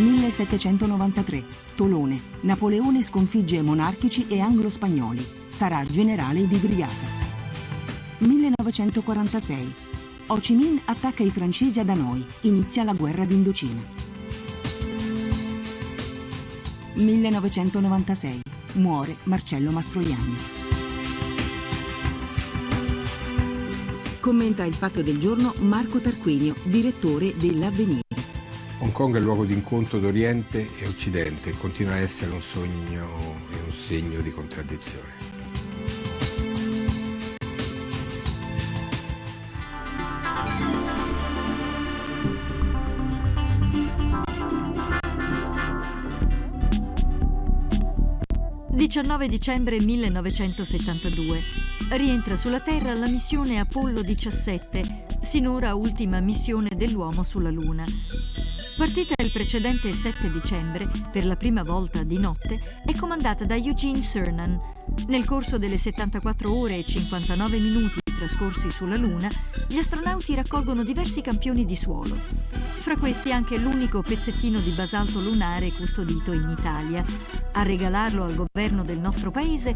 1793. Tolone. Napoleone sconfigge monarchici e anglo-spagnoli. Sarà generale di brigata. 1946. Ho Chi Minh attacca i francesi ad Hanoi. Inizia la guerra d'Indocina. 1996. Muore Marcello Mastroianni. Commenta il fatto del giorno Marco Tarquinio, direttore dell'Avvenire. Hong Kong è il luogo d'incontro d'Oriente e Occidente e continua a essere un sogno e un segno di contraddizione. 19 dicembre 1972. Rientra sulla Terra la missione Apollo 17, sinora ultima missione dell'uomo sulla Luna. Partita il precedente 7 dicembre, per la prima volta di notte, è comandata da Eugene Cernan. Nel corso delle 74 ore e 59 minuti trascorsi sulla Luna, gli astronauti raccolgono diversi campioni di suolo. Fra questi anche l'unico pezzettino di basalto lunare custodito in Italia. A regalarlo al governo del nostro paese